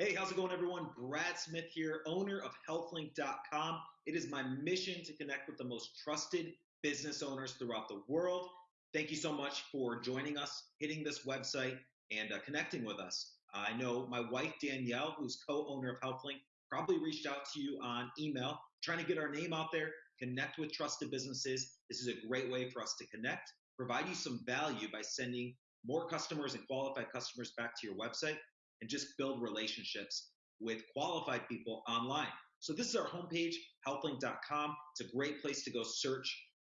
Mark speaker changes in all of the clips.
Speaker 1: Hey, how's it going, everyone? Brad Smith here, owner of healthlink.com. It is my mission to connect with the most trusted business owners throughout the world. Thank you so much for joining us, hitting this website, and uh, connecting with us. I know my wife, Danielle, who's co owner of HealthLink, probably reached out to you on email, trying to get our name out there, connect with trusted businesses. This is a great way for us to connect, provide you some value by sending more customers and qualified customers back to your website and just build relationships with qualified people online. So this is our homepage, healthlink.com. It's a great place to go search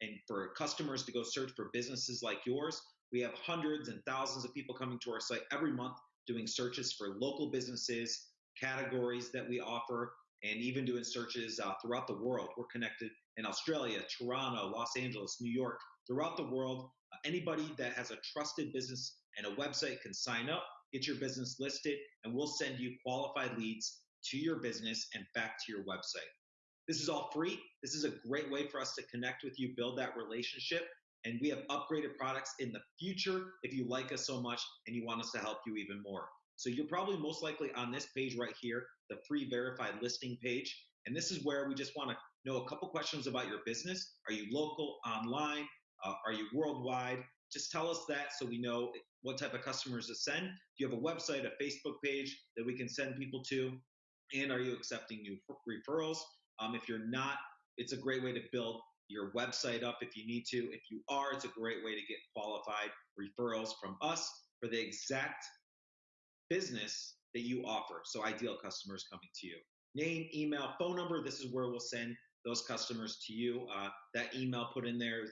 Speaker 1: and for customers to go search for businesses like yours. We have hundreds and thousands of people coming to our site every month doing searches for local businesses, categories that we offer, and even doing searches uh, throughout the world. We're connected in Australia, Toronto, Los Angeles, New York, throughout the world. Uh, anybody that has a trusted business and a website can sign up get your business listed, and we'll send you qualified leads to your business and back to your website. This is all free. This is a great way for us to connect with you, build that relationship, and we have upgraded products in the future if you like us so much and you want us to help you even more. So you're probably most likely on this page right here, the free verified listing page. And this is where we just want to know a couple questions about your business. Are you local, online? Uh, are you worldwide? Just tell us that so we know what type of customers to send. Do you have a website, a Facebook page that we can send people to? And are you accepting new referrals? Um, if you're not, it's a great way to build your website up if you need to. If you are, it's a great way to get qualified referrals from us for the exact business that you offer. So, ideal customers coming to you. Name, email, phone number. This is where we'll send those customers to you. Uh, that email put in there,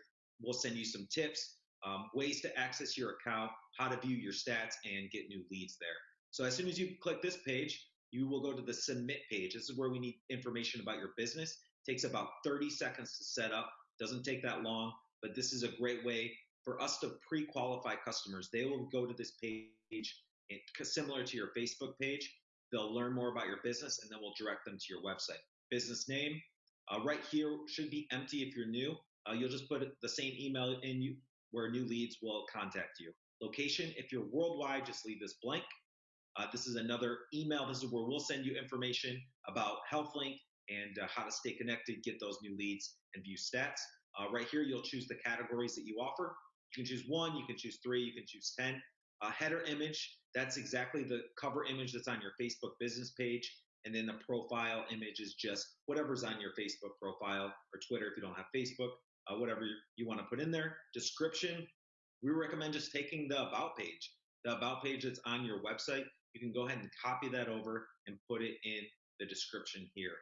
Speaker 1: we'll send you some tips um, ways to access your account, how to view your stats, and get new leads there. So as soon as you click this page, you will go to the submit page. This is where we need information about your business. It takes about 30 seconds to set up. Doesn't take that long, but this is a great way for us to pre-qualify customers. They will go to this page similar to your Facebook page. They'll learn more about your business and then we'll direct them to your website. Business name, uh, right here should be empty if you're new. Uh, you'll just put the same email in you where new leads will contact you. Location, if you're worldwide, just leave this blank. Uh, this is another email. This is where we'll send you information about HealthLink and uh, how to stay connected, get those new leads, and view stats. Uh, right here, you'll choose the categories that you offer. You can choose one, you can choose three, you can choose 10. Uh, header image, that's exactly the cover image that's on your Facebook business page. And then the profile image is just whatever's on your Facebook profile or Twitter if you don't have Facebook uh, whatever you want to put in there. Description, we recommend just taking the About page. The About page that's on your website, you can go ahead and copy that over and put it in the description here.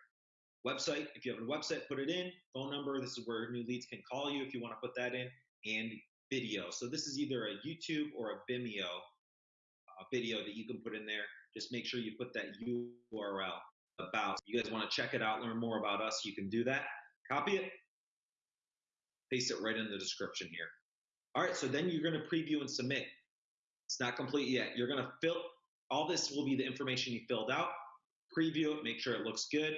Speaker 1: Website, if you have a website, put it in. Phone number, this is where new leads can call you if you want to put that in. And video. So this is either a YouTube or a Vimeo uh, video that you can put in there. Just make sure you put that URL about. You guys want to check it out, learn more about us, you can do that. Copy it, paste it right in the description here. All right, so then you're gonna preview and submit. It's not complete yet. You're gonna fill, all this will be the information you filled out, preview it, make sure it looks good.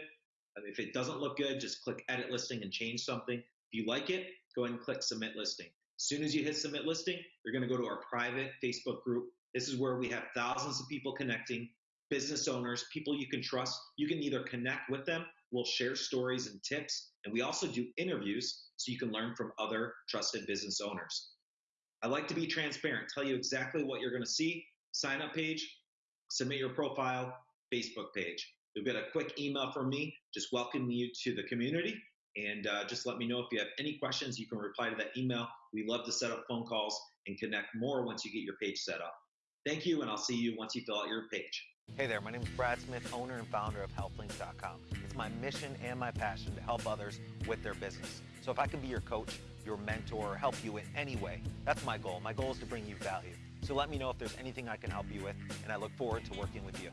Speaker 1: If it doesn't look good, just click edit listing and change something. If you like it, go ahead and click submit listing. As soon as you hit submit listing, you're gonna go to our private Facebook group. This is where we have thousands of people connecting, business owners, people you can trust. You can either connect with them, we'll share stories and tips, and we also do interviews so you can learn from other trusted business owners. I like to be transparent, tell you exactly what you're going to see. Sign up page, submit your profile, Facebook page. You'll get a quick email from me just welcoming you to the community. And uh, just let me know if you have any questions. You can reply to that email. We love to set up phone calls and connect more once you get your page set up. Thank you, and I'll see you once you fill out your page.
Speaker 2: Hey there, my name is Brad Smith, owner and founder of HealthLink.com. It's my mission and my passion to help others with their business. So if I can be your coach, your mentor, or help you in any way, that's my goal. My goal is to bring you value. So let me know if there's anything I can help you with, and I look forward to working with you.